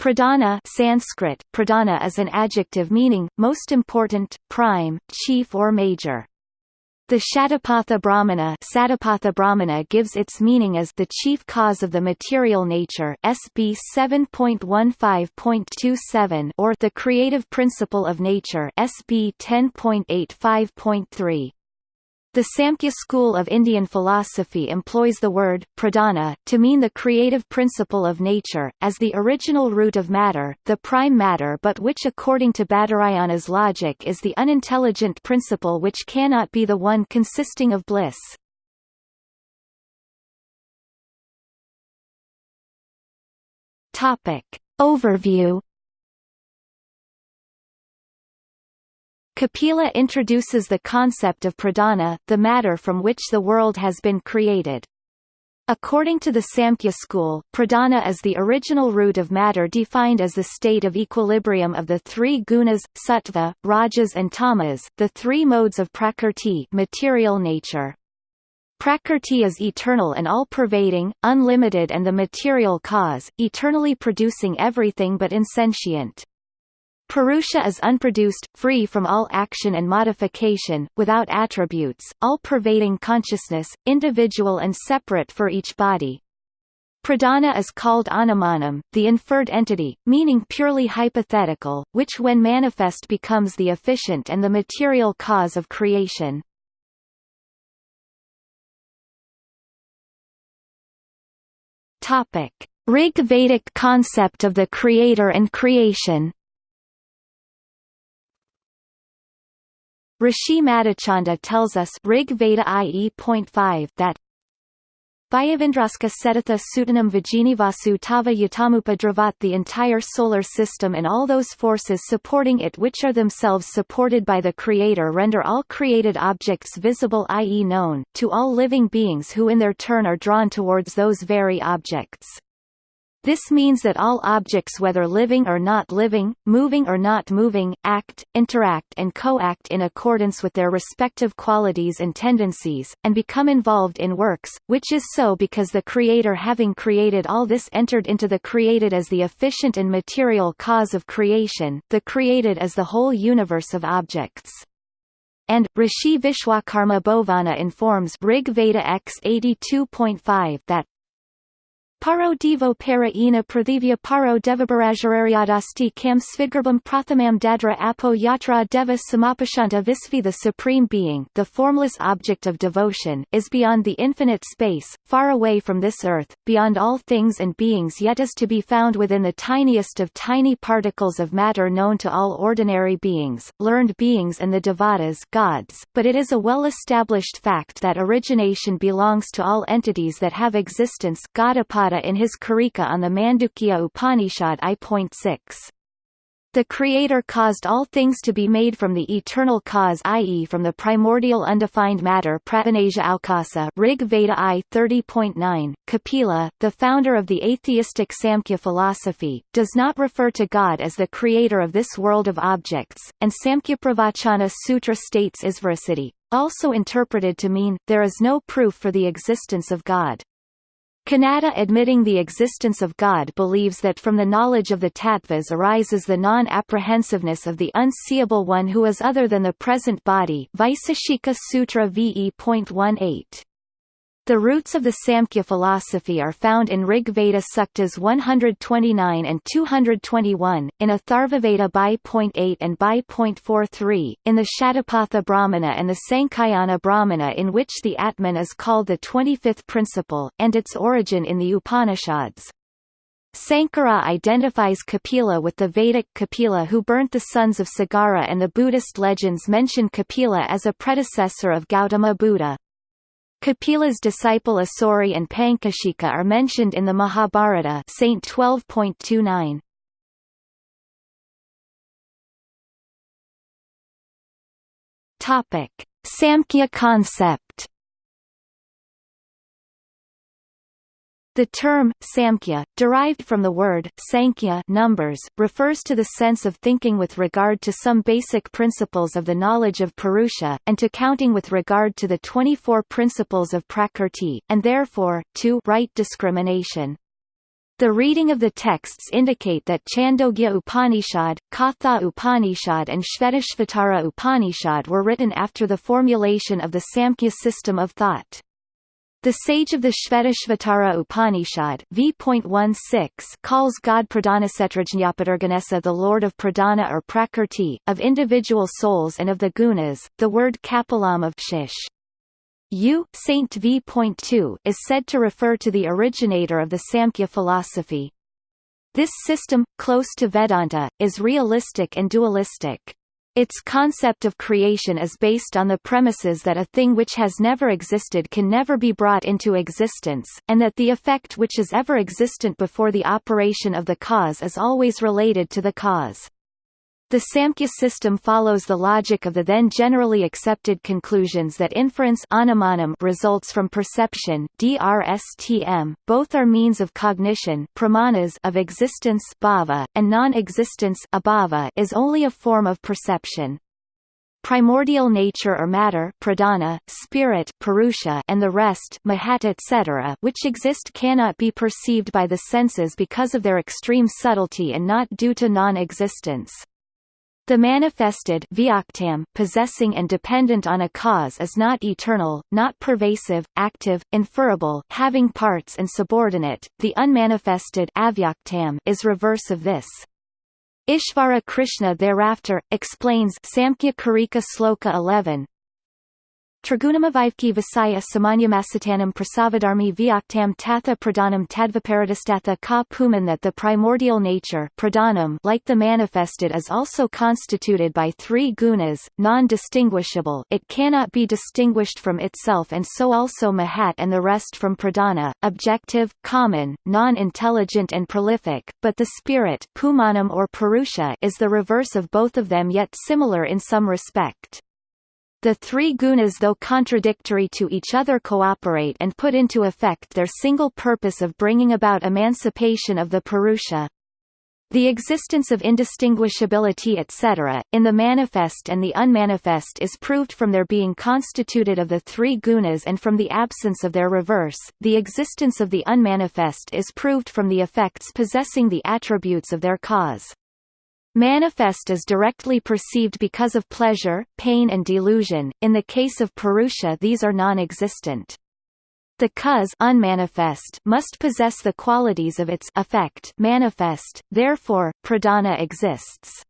Pradhana Sanskrit, pradhana is an adjective meaning, most important, prime, chief or major. The Shatapatha Brahmana, Satapatha Brahmana gives its meaning as the chief cause of the material nature SB 7.15.27 or the creative principle of nature SB 10.85.3. The Samkhya school of Indian philosophy employs the word, pradhana, to mean the creative principle of nature, as the original root of matter, the prime matter but which according to Badarayana's logic is the unintelligent principle which cannot be the one consisting of bliss. Overview Kapila introduces the concept of pradhana, the matter from which the world has been created. According to the Samkhya school, pradhana is the original root of matter defined as the state of equilibrium of the three gunas, sattva, rajas and tamas, the three modes of prakrti material nature. Prakrti is eternal and all-pervading, unlimited and the material cause, eternally producing everything but insentient. Purusha is unproduced, free from all action and modification, without attributes, all-pervading consciousness, individual and separate for each body. Pradhana is called anumanam, the inferred entity, meaning purely hypothetical, which when manifest becomes the efficient and the material cause of creation. Rig Vedic concept of the creator and creation Rishi Madhachanda tells us Rig Veda IE.5 that Vayavindraska Setatha Sutanam Vajinivasu Tava Yatamupa Dravat the entire solar system and all those forces supporting it which are themselves supported by the Creator render all created objects visible i.e. known, to all living beings who in their turn are drawn towards those very objects. This means that all objects whether living or not living, moving or not moving, act, interact and co-act in accordance with their respective qualities and tendencies, and become involved in works, which is so because the Creator having created all this entered into the created as the efficient and material cause of creation, the created as the whole universe of objects. And Rishi Vishwakarma Bhovana informs Rig Veda X 82.5 that Paro devo para ina prathivya paro devabarajararyadasti kam svidgarbam prathamam dadra apo yatra deva samapashanta visvi The Supreme Being the formless object of devotion is beyond the infinite space, far away from this earth, beyond all things and beings yet is to be found within the tiniest of tiny particles of matter known to all ordinary beings, learned beings and the devatas gods, but it is a well-established fact that origination belongs to all entities that have existence Gaudapada in his Karika on the Mandukya Upanishad I.6. The Creator caused all things to be made from the eternal cause i.e. from the primordial undefined matter Pratanasia Aukasa Rig Veda I 30.9. Kapila, the founder of the atheistic Samkhya philosophy, does not refer to God as the creator of this world of objects, and Samkhyapravachana Sutra states Isvarasiddhi, also interpreted to mean, there is no proof for the existence of God. Kanada admitting the existence of God believes that from the knowledge of the tattvas arises the non-apprehensiveness of the unseeable one who is other than the present body Vaiseshika Sutra VE.18. The roots of the Samkhya philosophy are found in Rig Veda Suktas 129 and 221, in Atharvaveda by.8 and by.43, in the Shatapatha Brahmana and the Sankhayana Brahmana in which the Atman is called the 25th principle, and its origin in the Upanishads. Sankara identifies Kapila with the Vedic Kapila who burnt the sons of Sagara and the Buddhist legends mention Kapila as a predecessor of Gautama Buddha. Kapila's disciple Asuri and Pankashika are mentioned in the Mahabharata Saint 12.29. Topic: Samkhya concept The term, samkhya, derived from the word sankhya numbers, refers to the sense of thinking with regard to some basic principles of the knowledge of Purusha, and to counting with regard to the 24 principles of Prakrti, and therefore, to right discrimination. The reading of the texts indicate that Chandogya Upanishad, Katha Upanishad and Shvetashvatara Upanishad were written after the formulation of the Samkhya system of thought. The sage of the Shvetashvatara Upanishad v.16 calls God Pradhanasetrajñapadarganesa the Lord of Pradhana or Prakrti, of individual souls and of the gunas, the word kapilam of shish. U. Saint v.2 is said to refer to the originator of the Samkhya philosophy. This system, close to Vedanta, is realistic and dualistic. Its concept of creation is based on the premises that a thing which has never existed can never be brought into existence, and that the effect which is ever existent before the operation of the cause is always related to the cause. The Samkhya system follows the logic of the then generally accepted conclusions that inference results from perception DRSTM, both are means of cognition pramanas of existence and non-existence is only a form of perception. Primordial nature or matter pradana, spirit purusha, and the rest mahat etc. which exist cannot be perceived by the senses because of their extreme subtlety and not due to non-existence. The manifested possessing and dependent on a cause is not eternal, not pervasive, active, inferable, having parts and subordinate. The unmanifested is reverse of this. Ishvara Krishna thereafter, explains Samkhya Karika Sloka 11, Trigunamavivki Visaya Samanyamasatanam Prasavadarmi Vyaktam Tatha Pradhanam Tadvaparadistatha Ka Puman that the primordial nature pradhanam like the manifested is also constituted by three gunas, non-distinguishable it cannot be distinguished from itself and so also Mahat and the rest from pradhana, objective, common, non-intelligent and prolific, but the spirit pumanam or purusha is the reverse of both of them yet similar in some respect. The three gunas though contradictory to each other cooperate and put into effect their single purpose of bringing about emancipation of the Purusha. The existence of indistinguishability etc., in the manifest and the unmanifest is proved from their being constituted of the three gunas and from the absence of their reverse, the existence of the unmanifest is proved from the effects possessing the attributes of their cause. Manifest is directly perceived because of pleasure, pain and delusion, in the case of Purusha these are non-existent. The cause unmanifest must possess the qualities of its effect manifest, therefore, pradana exists.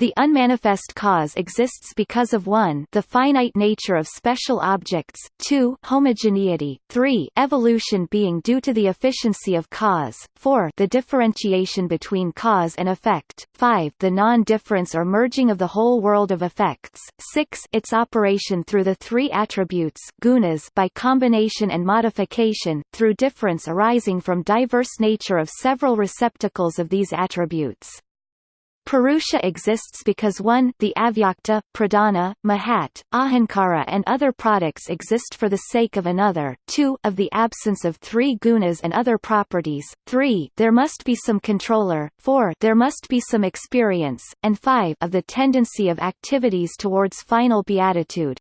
The unmanifest cause exists because of 1 the finite nature of special objects, 2 homogeneity, 3 evolution being due to the efficiency of cause, 4 the differentiation between cause and effect, 5 the non-difference or merging of the whole world of effects, 6 its operation through the three attributes gunas by combination and modification, through difference arising from diverse nature of several receptacles of these attributes. Purusha exists because 1 the avyakta, pradhana, mahat, ahankara and other products exist for the sake of another, 2 of the absence of three gunas and other properties, 3 there must be some controller, 4 there must be some experience, and 5 of the tendency of activities towards final beatitude.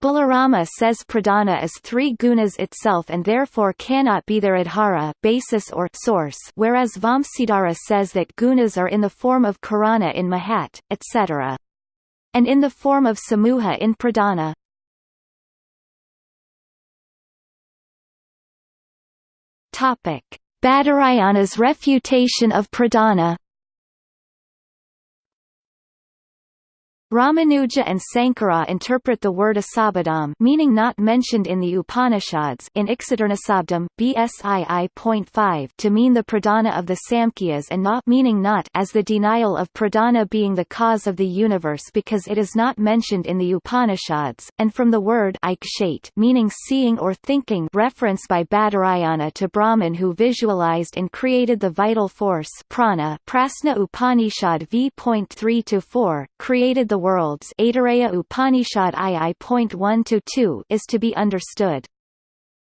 Balarama says pradana is three gunas itself and therefore cannot be their adhara basis or source whereas Vamsidhara says that gunas are in the form of karana in mahat, etc. And in the form of samuha in pradhana. Badarayana's refutation of pradhana Ramanuja and Sankara interpret the word asabadam meaning not mentioned in the Upanishads in Iksadurnasabdam, BSII.5 to mean the pradhana of the Samkhyas and not meaning not as the denial of pradhana being the cause of the universe because it is not mentioned in the Upanishads, and from the word ikshate meaning seeing or thinking reference by Badarayana to Brahman who visualized and created the vital force prana Prasna Upanishad v.3-4, created the worlds Aitareya Upanishad II.1-2 is to be understood.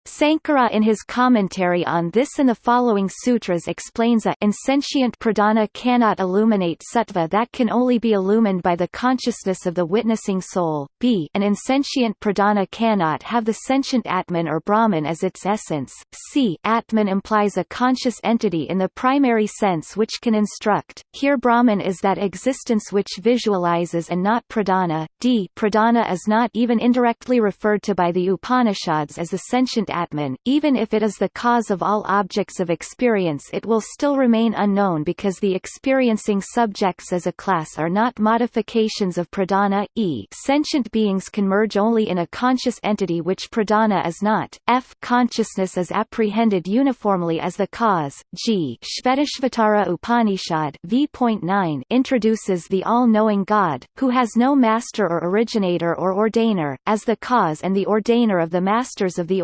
Sankara in his commentary on this and the following sutras explains a insentient pradhana cannot illuminate sattva that can only be illumined by the consciousness of the witnessing soul, b. An insentient pradana cannot have the sentient atman or brahman as its essence, c. Atman implies a conscious entity in the primary sense which can instruct, here brahman is that existence which visualizes and not pradana, d. Pradana is not even indirectly referred to by the Upanishads as the sentient Atman, even if it is the cause of all objects of experience it will still remain unknown because the experiencing subjects as a class are not modifications of pradana e sentient beings can merge only in a conscious entity which pradana is not, f consciousness is apprehended uniformly as the cause, g Shvetashvatara Upanishad v.9 introduces the all-knowing God, who has no master or originator or ordainer, as the cause and the ordainer of the masters of the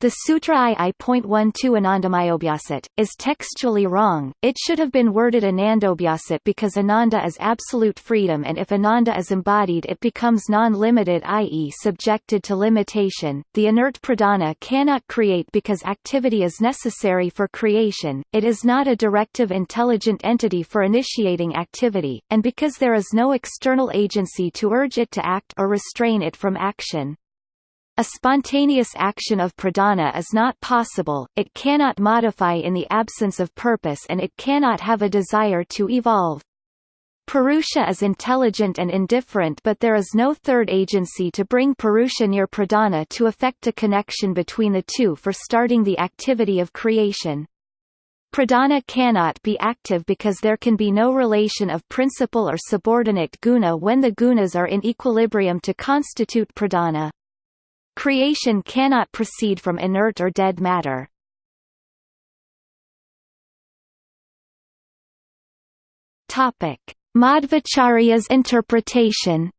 The Sutra I.12 Anandamayobhyasat, is textually wrong, it should have been worded Anandobhyasat because Ananda is absolute freedom and if Ananda is embodied it becomes non-limited i.e. subjected to limitation. The inert pradana cannot create because activity is necessary for creation, it is not a directive intelligent entity for initiating activity, and because there is no external agency to urge it to act or restrain it from action. A spontaneous action of pradhana is not possible, it cannot modify in the absence of purpose and it cannot have a desire to evolve. Purusha is intelligent and indifferent but there is no third agency to bring Purusha near pradhana to effect a connection between the two for starting the activity of creation. Pradhana cannot be active because there can be no relation of principal or subordinate guna when the gunas are in equilibrium to constitute pradhana. Creation cannot proceed from inert or dead matter. Topic: Madhvacharya's interpretation.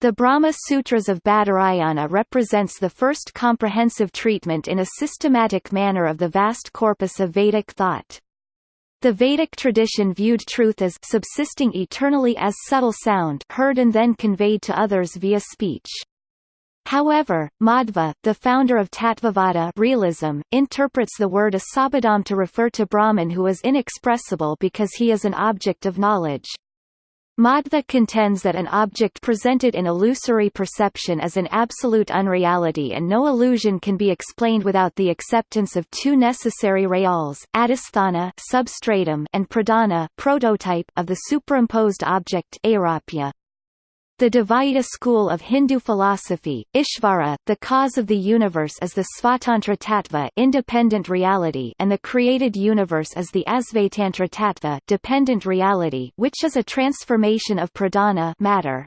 The Brahma Sutras of Badarayana represents the first comprehensive treatment in a systematic manner of the vast corpus of Vedic thought. The Vedic tradition viewed truth as subsisting eternally as subtle sound heard and then conveyed to others via speech. However, Madhva, the founder of Tattvavada realism, interprets the word asabadam to refer to Brahman who is inexpressible because he is an object of knowledge. Madhva contends that an object presented in illusory perception is an absolute unreality and no illusion can be explained without the acceptance of two necessary reals, adhisthana substratum and pradana prototype of the superimposed object aropya. The Dvaita school of Hindu philosophy, Ishvara, the cause of the universe is the Svatantra Tattva independent reality and the created universe is the Asvatantra Tattva dependent reality which is a transformation of pradhana matter.